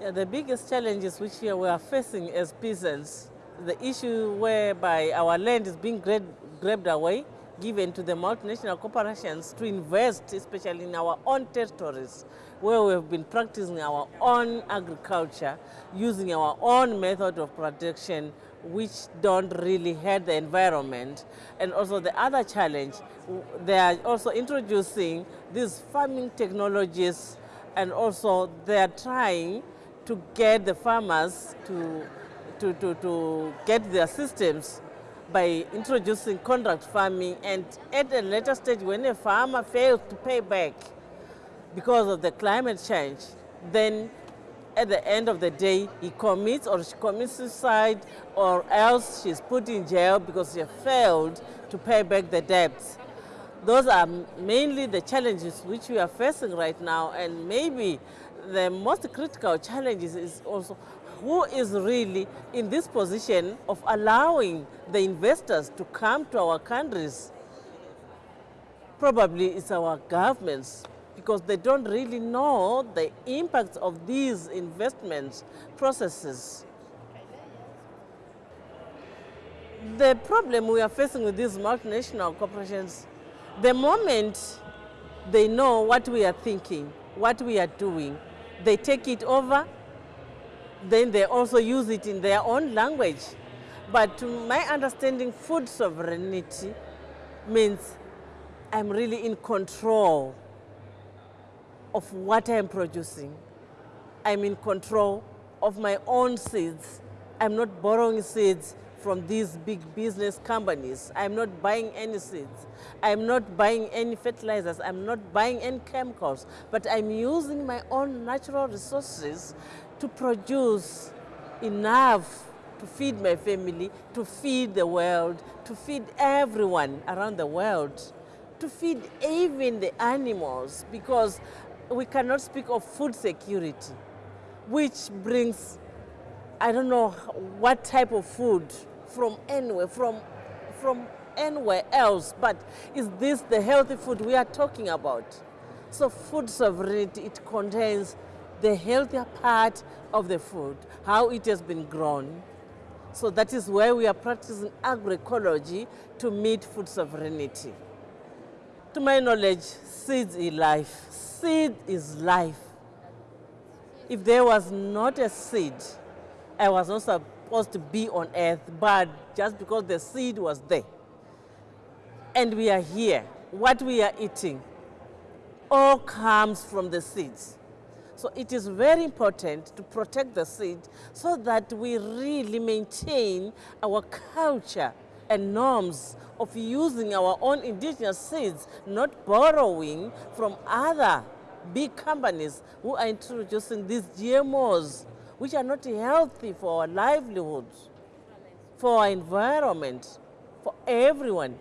Yeah, the biggest challenges which we are facing as peasants, the issue whereby our land is being grabbed away, given to the multinational corporations to invest, especially in our own territories, where we have been practicing our own agriculture, using our own method of production, which don't really hurt the environment. And also the other challenge, they are also introducing these farming technologies and also they are trying to get the farmers to, to, to, to get their systems by introducing contract farming and at a later stage when a farmer fails to pay back because of the climate change, then at the end of the day he commits or she commits suicide or else she's put in jail because she failed to pay back the debts. Those are mainly the challenges which we are facing right now and maybe the most critical challenge is also who is really in this position of allowing the investors to come to our countries. Probably it's our governments because they don't really know the impact of these investment processes. The problem we are facing with these multinational corporations, the moment they know what we are thinking, what we are doing, they take it over, then they also use it in their own language. But to my understanding, food sovereignty means I'm really in control of what I'm producing. I'm in control of my own seeds. I'm not borrowing seeds from these big business companies. I'm not buying any seeds. I'm not buying any fertilizers. I'm not buying any chemicals. But I'm using my own natural resources to produce enough to feed my family, to feed the world, to feed everyone around the world, to feed even the animals because we cannot speak of food security, which brings, I don't know what type of food from anywhere, from, from anywhere else, but is this the healthy food we are talking about? So food sovereignty, it contains the healthier part of the food, how it has been grown. So that is where we are practicing agroecology to meet food sovereignty. To my knowledge, seeds is life. Seed is life. If there was not a seed, I was not supposed to be on earth, but just because the seed was there. And we are here. What we are eating all comes from the seeds. So it is very important to protect the seed so that we really maintain our culture and norms of using our own indigenous seeds, not borrowing from other big companies who are introducing these GMOs, which are not healthy for our livelihoods, for our environment, for everyone.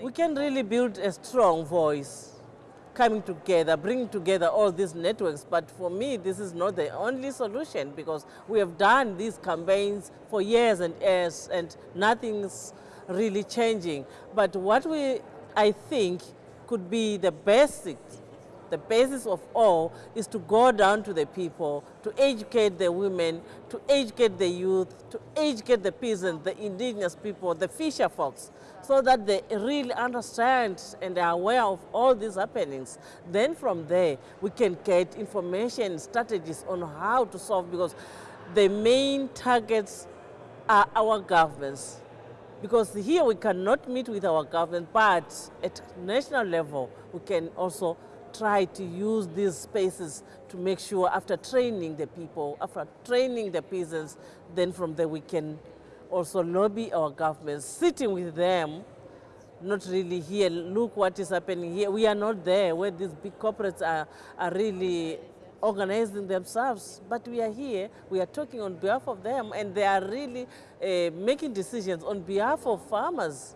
We can really build a strong voice coming together, bringing together all these networks. But for me, this is not the only solution because we have done these campaigns for years and years and nothing's really changing. But what we, I think, could be the basic the basis of all is to go down to the people, to educate the women, to educate the youth, to educate the peasants, the indigenous people, the fisher folks, so that they really understand and are aware of all these happenings. Then from there, we can get information, strategies on how to solve, because the main targets are our governments. Because here we cannot meet with our government, but at national level, we can also try to use these spaces to make sure after training the people, after training the peasants, then from there we can also lobby our governments, sitting with them, not really here, look what is happening here. We are not there where these big corporates are, are really organizing themselves, but we are here, we are talking on behalf of them, and they are really uh, making decisions on behalf of farmers.